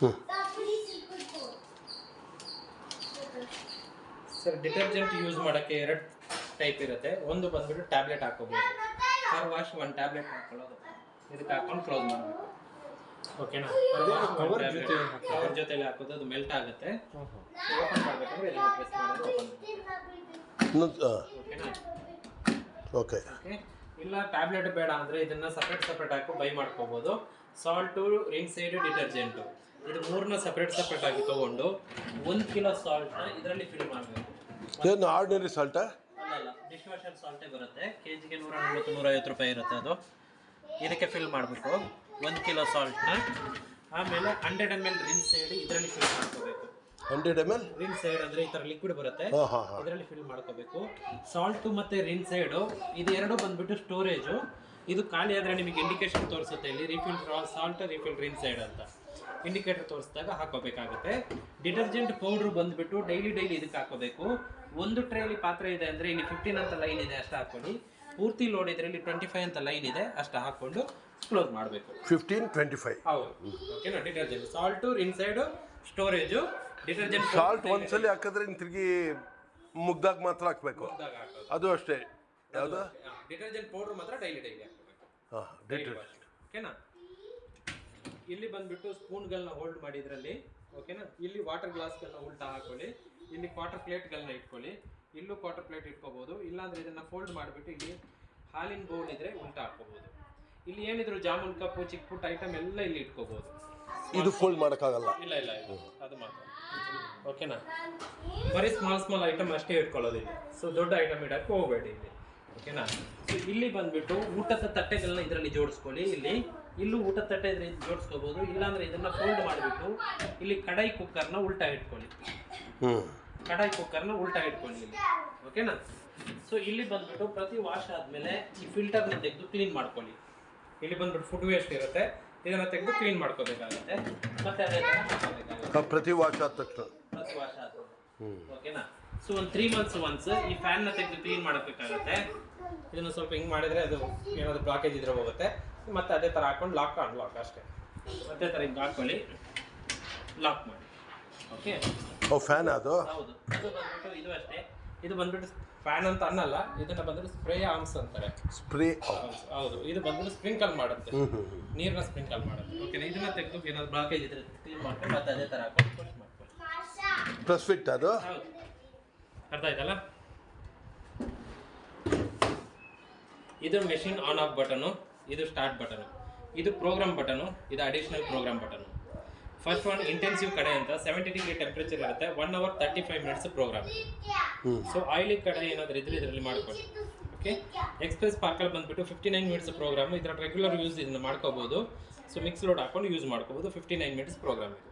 ಹ್ಞೂ sir detergent use ಮಾಡೋಕ್ಕೆ ಎರಡು ಟೈಪ್ ಇರುತ್ತೆ. ಒಂದು ಬಂದ್ಬಿಟ್ಟು ಟ್ಯಾಬ್ಲೆಟ್ ಹಾಕೋಬೋದು ಕಾರ್ ವಾಶ್ ಒಂದು ಟ್ಯಾಬ್ಲೆಟ್ ಹಾಕೊಳ್ಳೋದು. ಇದಕ್ಕೆ ಹಾಕೊಂಡು ಕ್ಲೋಸ್ ಮಾಡಬೇಕು. ಓಕೆನಾ ಕವರ್ ಜೊತೆ ಕವರ್ ಜೊತೆಲಿ ಹಾಕೋದು. ಅದು ಮೆಲ್ಟ್ ಆಗುತ್ತೆ. ಓಪನ್ ಮಾಡಬೇಕಂದ್ರೆ ಇದನ್ನ ಪ್ರೆಸ್ ಮಾಡೋದು ಓಪನ್ ಇನ್ನೊಂದು ಓಕೆನಾ ಓಕೆ ಓಕೆ ಇಲ್ಲ ಟ್ಯಾಬ್ಲೆಟ್ ಬೇಡ ಅಂದರೆ ಇದನ್ನ ಸಪ್ರೇಟ್ ಸಪ್ರೇಟ್ ಹಾಕಿ ಬೈ ಮಾಡ್ಕೋಬೋದು. ಸಾಲ್ಟು ಸೈಡ್ ಡಿಟರ್ಜೆಂಟು ಇದು ಮೂರನ್ನ ಸಪ್ರೇಟ್ ಸಪ್ರೇಟ್ ಆಗಿ ತೊಗೊಂಡು ಒಂದು ಕಿಲೋ ಸಾಲ್ಟ್ನ ಇದರಲ್ಲಿ ಫಿಲ್ ಮಾಡಬೇಕು. ಏನು ಆರ್ಡಿನರಿ ಸಾಲ್ಟಾ ಅಲ್ಲ ಡಿಶ್ ವಾಷರ್ ಸಾಲ್ಟೇ ಬರುತ್ತೆ. ಕೆ ಜಿಗೆ ನೂರ ನಲ್ವತ್ತು ನೂರೈವತ್ತು ರೂಪಾಯಿ ಇರುತ್ತೆ ಅದು. ಇದಕ್ಕೆ ಫಿಲ್ ಮಾಡಬೇಕು ಒಂದು ಕಿಲೋ ಸಾಲ್ಟ್ನ ಆಮೇಲೆ hundred M L rinse aid ಇದರಲ್ಲಿ ಫಿಲ್ ಮಾಡ್ಕೋಬೇಕು. Hundred M L rinse aid ಅಂದರೆ ಈ ತರ ಲಿಕ್ವಿಡ್ ಬರುತ್ತೆ. ಹಾಂ ಹಾಂ ಹಾಂ. ಇದರಲ್ಲಿ ಫಿಲ್ ಮಾಡ್ಕೋಬೇಕು. ಸಾಲ್ಟ್ ಮತ್ತೆ ರಿನ್ ಸೈಡು ಇದು ಎರಡು ಬಂದ್ಬಿಟ್ಟು ಸ್ಟೋರೇಜು ಇದು ಖಾಲಿ ಆದರೆ ನಿಮಗೆ ಇಂಡಿಕೇಶನ್ ತೋರಿಸುತ್ತೆ ಇಲ್ಲಿ refill salt refill rinse aid ಅಂತ. ಇಂಡಿಕೇಟರ್ ತೋರಿಸಿದಾಗ ಹಾಕೋಬೇಕಾಗುತ್ತೆ. ಡಿಟರ್ಜೆಂಟ್ ಪೌಡರ್ ಬಂದ್ಬಿಟ್ಟು ಡೈಲಿ ಡೈಲಿ ಇದಕ್ಕೆ ಹಾಕೋಬೇಕು. ಒಂದು ಟ್ರೇಲಿ ಪಾತ್ರೆ ಇದೆ ಅಂದರೆ ಇಲ್ಲಿ ಫಿಫ್ಟೀನ್ ಅಂತ ಲೈನ್ ಇದೆ ಅಷ್ಟು ಹಾಕ್ಕೊಳ್ಳಿ ಪೂರ್ತಿ ಲೋಡ್ ಇದರಲ್ಲಿ ಇಲ್ಲಿ ಟ್ವೆಂಟಿ ಫೈವ್ ಅಂತ ಲೈನ್ ಇದೆ ಅಷ್ಟು ಹಾಕೊಂಡು ಕ್ಲೋಸ್ ಮಾಡಬೇಕು. ಫಿಫ್ಟೀನ್ ಟ್ವೆಂಟಿ ಫೈವ್ ಹೌದು ಓಕೆನಾ detergent salt rinse aid storage salt ಒಂದ್ಸಲಿ ಹಾಕಿದ್ರೆ ಇನ್ನು ತಿರುಗಿ ಮುಗ್ದಾಗ ಮಾತ್ರ ಹಾಕಬೇಕು. ಅದು ಅಷ್ಟೇ. ಯಾವುದು? ಡಿಟರ್ಜೆಂಟ್ ಪೌಡರ್ ಮಾತ್ರ ಡೈಲಿ ಡೈಲಿ ಹಾಕಬೇಕು. ಹಾಂ ಡಿಟರ್ಜೆಂಟ್ ಓಕೆನಾ ಇಲ್ಲಿ ಬಂದ್ಬಿಟ್ಟು ಸ್ಪೂನ್ಗಳನ್ನ ಹೋಲ್ಡ್ ಮಾಡಿ ಇದರಲ್ಲಿ ಓಕೆನಾ ಇಲ್ಲಿ ವಾಟರ್ ಗ್ಲಾಸ್ಗಳನ್ನ ಉಲ್ಟಾ ಹಾಕೊಳ್ಳಿ. ಇಲ್ಲಿ ಕ್ವಾರ್ಟರ್ ಪ್ಲೇಟ್ಗಳನ್ನ ಇಟ್ಕೊಳ್ಳಿ. ಇಲ್ಲೂ ಕ್ವಾರ್ಟರ್ ಪ್ಲೇಟ್ ಇಟ್ಕೋಬಹುದು ಇಲ್ಲಾಂದ್ರೆ ಇದನ್ನ ಫೋಲ್ಡ್ ಮಾಡಿಬಿಟ್ಟು ಇಲ್ಲಿ ಹಾಲಿನ ಬೌಲ್ ಇದ್ರೆ ಉಲ್ಟಾ ಹಾಕೋಬಹುದು ಇಲ್ಲಿ ಏನಿದ್ರು ಜಾಮೂನ್ ಕಪ್ಪು ಚಿಕ್ಕ ಪುಟ್ಟ ಐಟಮ್ ಎಲ್ಲ ಇಲ್ಲಿ ಇಟ್ಕೋಬಹುದು ಇದು ಫೋಲ್ಡ್ ಮಾಡೋಕ್ಕಾಗಲ್ಲ. ಇಲ್ಲ ಇಲ್ಲ ಇಲ್ಲ. ಅದು ಮಾತ್ರ. ಓಕೆನಾ ಬರೀ ಸ್ಮಾಲ್ ಸ್ಮಾಲ್ ಐಟಮ್ ಅಷ್ಟೇ ಇಟ್ಕೊಳ್ಳೋದು ಇಲ್ಲಿ. ಸೊ ದೊಡ್ಡ ಐಟಮ್ ಇಡೋಕ್ಕೆ ಹೋಗಬೇಡಿ ಇಲ್ಲಿ. ಓಕೆನಾ ಸೊ ಇಲ್ಲಿ ಬಂದ್ಬಿಟ್ಟು ಊಟದ ತಟ್ಟೆಗಳನ್ನ ಇದರಲ್ಲಿ ಜೋಡಿಸ್ಕೊಳ್ಳಿ ಇಲ್ಲಿ. ಇಲ್ಲೂ ಊಟದ ತಟ್ಟೆ ಇದ್ರೆ ಜೋಡಿಸ್ಕೋಬೋದು. ಇಲ್ಲಾಂದ್ರೆ ಇದನ್ನ ಫೋಲ್ಡ್ ಮಾಡಿಬಿಟ್ಟು ಇಲ್ಲಿ ಕಡಾಯಿ ಕುಕ್ಕರ್ನ ಉಲ್ಟಾ ಇಟ್ಕೊಳ್ಳಿ. ಕಡಾಯಿ ಕುಕ್ಕರ್ನ ಉಲ್ಟಾ ಇಟ್ಕೊಳ್ಳಿ ಇಲ್ಲಿ. ಓಕೆನಾ ಸೊ ಇಲ್ಲಿ ಬಂದ್ಬಿಟ್ಟು ಪ್ರತಿ ವಾಶ್ ಆದಮೇಲೆ ಈ ಫಿಲ್ಟರ್ನ ತೆಗೆದು ಕ್ಲೀನ್ ಮಾಡ್ಕೊಳ್ಳಿ. ಇಲ್ಲಿ ಬಂದ್ಬಿಟ್ಟು ಫುಡ್ ವೇಸ್ಟ್ ಇರುತ್ತೆ. ಇದನ್ನ ತೆಗೆದು ಕ್ಲೀನ್ ಮಾಡ್ಕೋಬೇಕಾಗುತ್ತೆ. ಮತ್ತೆ ಅದೇ ಥರ ಮಾಡ್ಕೋಬೇಕಾಗುತ್ತೆ. ಪ್ರತಿ ವಾಶ್ ಆದ ತಕ್ಷಣ. ಪ್ರತಿ ವಾಶ ಓಕೆನಾ ಸೊ ಒಂದು ತ್ರೀ ಮಂತ್ಸ್ ಒನ್ಸ್ ಈ ಫ್ಯಾನ್ನ ತೆಗೆದು ಕ್ಲೀನ್ ಮಾಡಬೇಕಾಗುತ್ತೆ ಇದನ್ನು ಸ್ವಲ್ಪ ಹಿಂಗ್ ಮಾಡಿದ್ರೆ ಅದು ಏನಾದರೂ ಬ್ಲಾಕೇಜ್ ಇದ್ರೆ ಹೋಗುತ್ತೆ. ಮತ್ತೆ ಅದೇ ಥರ ಹಾಕೊಂಡು ಲಾಕ್ ಅನ್ಲಾಕ್ ಅಷ್ಟೇ. ಅದೇ ಥರ ಹಿಂಗೆ ಹಾಕೊಳ್ಳಿ. ಲಾಕ್ ಮಾಡಿ. ಓಕೆ ಓ ಫ್ಯಾನ್ ಅದು? ಹೌದು. ಬಂದ್ಬಿಟ್ಟು ಇದು ಅಷ್ಟೇ. ಇದು ಬಂದ್ಬಿಟ್ಟು ಫ್ಯಾನ್ ಅಂತ ಅನ್ನಲ್ಲ ಇದನ್ನ ಬಂದ್ಬಿಟ್ಟು ಸ್ಪ್ರೇ ಆರ್ಮ್ಸ್ ಅಂತಾರೆ. ಸ್ಪ್ರೇ ಹೌದು, ಇದು ಬಂದ್ಬಿಟ್ಟು ಸ್ಪ್ರಿಂಕಲ್ ಮಾಡುತ್ತೆ. ನೀರನ್ನ ಸ್ಪ್ರಿಂಕಲ್ ಮಾಡುತ್ತೆ. ಓಕೆ ಇದನ್ನ ತೆಗೆದು ಏನಾದ್ರು ಬ್ಲಾಕೇಜ್ ಇದ್ರೆ ಕ್ಲೀನ್ ಮಾಡ್ಕೊಂಡು ಮತ್ತೆ ಅದೇ ತರ ಹಾಕೊಂಡು ಮಾಡ್ಕೊಳ್ಳಿ. ಪ್ಲಸ್ ಫಿಟ್ ಅದು? ಅರ್ಥ ಆಯ್ತಲ್ಲ? ಇದು ಮೆಷಿನ್ ಆನ್ ಆಫ್ ಬಟನು ಇದು ಸ್ಟಾರ್ಟ್ ಬಟನು ಇದು ಪ್ರೋಗ್ರಾಮ್ ಬಟನು ಇದು additional program button first one intensive ಕಡೆ ಅಂತ ಸೆವೆಂಟಿ ಡಿಗ್ರಿ ಟೆಂಪ್ರೇಚರ್ ಇರುತ್ತೆ one hour thirty five minutes program so oily ಕಡೆ ಏನಾದರೂ ಇದ್ರೆ ಇದರಲ್ಲಿ ಮಾಡ್ಕೊಳ್ಳಿ. ಓಕೆ ಎಕ್ಸ್ಪ್ರೆಸ್ ಪಾರ್ಕಲ್ಲಿ ಬಂದ್ಬಿಟ್ಟು ಫಿಫ್ಟಿ ನೈನ್ ಮಿನಿಟ್ಸ್ ಪ್ರೋಗ್ರಾಮ್ ಇದರ ರೆಗ್ಯುಲರ್ ಯೂಸ್ ಇದನ್ನ ಮಾಡ್ಕೋಬೋದು. ಸೊ ಮಿಕ್ಸ್ ಲೋಡ್ ಹಾಕೊಂಡು ಯೂಸ್ ಮಾಡ್ಕೋಬೋದು ಫಿಫ್ಟಿ ನೈನ್ ಮಿನಿಟ್ಸ್ ಪ್ರೋಗ್ರಾಮ್ ಇದು.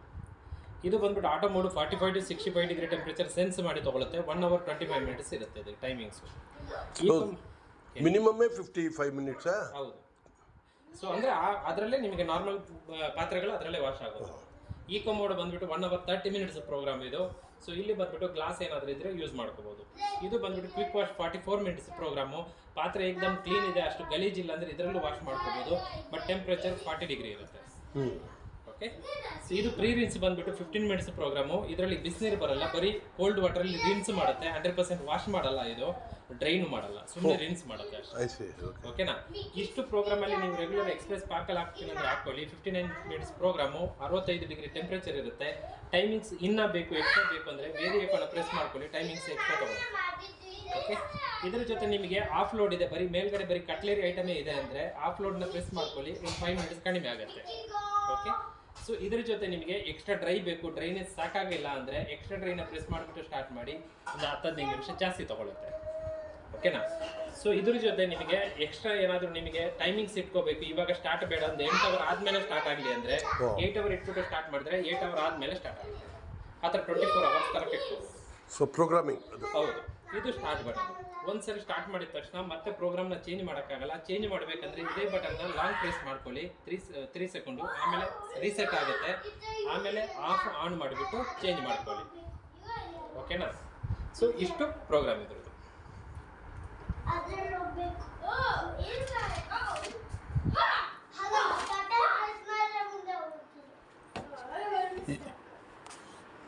ಇದು ಬಂದ್ಬಿಟ್ಟು auto mode forty five to sixty five degree temperature sense ಮಾಡಿ ತಗೊಳುತ್ತೆ one hour twenty five minutes ಇರುತ್ತೆ ಇದು ಟೈಮಿಂಗ್ಸ್. ಮಿನಿಮಮ್ಮೇ ಫಿಫ್ಟಿ ಫೈವ್ ಮಿನಿಟ್ಸ್ ಹೌದು. ಸೊ ಅಂದರೆ ಅದರಲ್ಲೇ ನಿಮಗೆ ನಾರ್ಮಲ್ ಪಾತ್ರೆಗಳು ಅದರಲ್ಲೇ ವಾಶ್ ಆಗೋದು ಈಕೋ ಮೋಡ್ ಬಂದ್ಬಿಟ್ಟು one hour thirty minutes program ಇದು. ಸೊ ಇಲ್ಲಿ ಬಂದ್ಬಿಟ್ಟು ಗ್ಲಾಸ್ ಏನಾದರೂ ಇದ್ರೆ ಯೂಸ್ ಮಾಡ್ಕೋಬಹುದು ಇದು ಬಂದ್ಬಿಟ್ಟು quick wash forty four minutes program ಪಾತ್ರೆ ಏಕ್ದಮ್ ಕ್ಲೀನ್ ಇದೆ, ಅಷ್ಟು ಗಲೀಜಿಲ್ಲ ಅಂದ್ರೆ ಇದರಲ್ಲೂ ವಾಶ್ ಮಾಡ್ಕೋಬಹುದು ಬಟ್ ಟೆಂಪ್ರೇಚರ್ ಫಾರ್ಟಿ ಡಿಗ್ರಿ ಇರುತ್ತೆ. ಓಕೆ? ಸೊ ಇದು ಪ್ರೀ ರಿನ್ಸ್ ಬಂದ್ಬಿಟ್ಟು ಫಿಫ್ಟೀನ್ ಮಿನಿಟ್ಸ್ ಪ್ರೋಗ್ರಾಮು ಇದರಲ್ಲಿ ಬಿಸಿನೀರು ಬರಲ್ಲ ಬರೀ ಕೋಲ್ಡ್ ವಾಟರಲ್ಲಿ ರಿನ್ಸ್ ಮಾಡುತ್ತೆ ಹಂಡ್ರೆಡ್ ಪರ್ಸೆಂಟ್ ವಾಶ್ ಮಾಡಲ್ಲ ಇದು ಡ್ರೈನ್ ಮಾಡಲ್ಲ ಸುಮ್ಮನೆ ರಿನ್ಸ್ ಮಾಡುತ್ತೆ ಅಷ್ಟೇ. ಐ ಸಿ ಓಕೆನಾ ಇಷ್ಟು ಪ್ರೋಗ್ರಾಮಲ್ಲಿ ನೀವು ರೆಗ್ಯುಲರ್ ಎಕ್ಸ್ಪ್ರೆಸ್ ಪಾರ್ಕಲ್ಲಿ ಹಾಕ್ತೀನಿ ಅಂದ್ರೆ ಹಾಕೊಳ್ಳಿ. ಫಿಫ್ಟಿ ನೈನ್ ಮಿನಿಟ್ಸ್ ಪ್ರೋಗ್ರಾಮು ಅರವತ್ತೈದು ಡಿಗ್ರಿ ಟೆಂಪ್ರೇಚರ್ ಇರುತ್ತೆ. ಟೈಮಿಂಗ್ಸ್ ಇನ್ನ ಬೇಕು ಎಕ್ಸ್ಟ್ರಾ ಬೇಕು ಅಂದ್ರೆ ಬೇರೆ ಏಕನ ಪ್ರೆಸ್ ಮಾಡ್ಕೊಳ್ಳಿ ಟೈಮಿಂಗ್ಸ್ ಎಕ್ಸ್ಟ್ರಾ ತಗೊಳ್ಳಿ. ಓಕೆ ಇದ್ರ ಜೊತೆ ನಿಮಗೆ ಆಫ್ ಲೋಡ್ ಇದೆ ಬರೀ ಮೇಲ್ಗಡೆ ಬರೀ ಕಟ್ಲೇರಿ ಐಟಮೇ ಇದೆ ಅಂದ್ರೆ ಆಫ್ ಲೋಡ್ನ ಪ್ರೆಸ್ ಮಾಡ್ಕೊಳ್ಳಿ ಒಂದು ಫೈವ್ ಮಿನಿಟ್ಸ್ ಕಡಿಮೆ ಆಗುತ್ತೆ. ಓಕೆ ಸೊ ಇದ್ರ ಜೊತೆ ನಿಮಗೆ ಎಕ್ಸ್ಟ್ರಾ ಡ್ರೈ ಬೇಕು ಡ್ರೈನೇಜ್ ಸಾಕಾಗಿಲ್ಲ ಅಂದ್ರೆ ಎಕ್ಸ್ಟ್ರಾ ಡ್ರೈನ ಪ್ರೆಸ್ ಮಾಡಿಬಿಟ್ಟು ಸ್ಟಾರ್ಟ್ ಮಾಡಿ ಒಂದು ಹತ್ತು ಹದಿನೈದು ನಿಮಿಷ ಜಾಸ್ತಿ ತೊಗೊಳುತ್ತೆ. ಓಕೆನಾ ಸೊ ಇದ್ರ ಜೊತೆ ನಿಮಗೆ ಎಕ್ಸ್ಟ್ರಾ ಏನಾದರೂ ನಿಮಗೆ ಟೈಮಿಂಗ್ಸ್ ಇಟ್ಕೋಬೇಕು. ಇವಾಗ ಸ್ಟಾರ್ಟ್ ಬೇಡ ಅಂದ್ರೆ ಎಂಟು ಅವರ್ ಆದ್ಮೇಲೆ ಸ್ಟಾರ್ಟ್ ಆಗಲಿ ಅಂದ್ರೆ ಏಯ್ಟ್ ಏಟ್ ಅವರ್ ಇಟ್ಬಿಟ್ಟು ಸ್ಟಾರ್ಟ್ ಮಾಡಿದ್ರೆ ಏಟ್ ಅವರ್ ಆದ್ಮೇಲೆ ಸ್ಟಾರ್ಟ್ ಆಗುತ್ತೆ ಆ ಥರ ಟ್ವೆಂಟಿ ಫೋರ್ ಅವರ್ಸ್ ಕರೆಕ್ಟ್ ಇಟ್ಕೋಬೋದು ಸೊ ಪ್ರೋಗ್ರಾಮಿಂಗ್ ಹೌದು. ಇದು ಸ್ಟಾರ್ಟ್ ಬಟನ್ ಒಂದ್ಸರಿ ಸ್ಟಾರ್ಟ್ ಮಾಡಿದ ತಕ್ಷಣ ಮತ್ತೆ ಪ್ರೋಗ್ರಾಮ್ನ ಚೇಂಜ್ ಮಾಡೋಕ್ಕಾಗಲ್ಲ. ಚೇಂಜ್ ಮಾಡಬೇಕಂದ್ರೆ ಇದೇ ಬಟನ್ನ ಲಾಂಗ್ ಪ್ರೆಸ್ ಮಾಡ್ಕೊಳ್ಳಿ. ತ್ರೀ ತ್ರೀ ಸೆಕೆಂಡು ಆಮೇಲೆ ರೀಸೆಟ್ ಆಗುತ್ತೆ. ಆಮೇಲೆ ಆಫ್ ಆನ್ ಮಾಡಿಬಿಟ್ಟು ಚೇಂಜ್ ಮಾಡ್ಕೊಳ್ಳಿ. ಓಕೆನಾ ಸೊ ಇಷ್ಟು ಪ್ರೋಗ್ರಾಮ್ ಇದ್ರದ್ದು.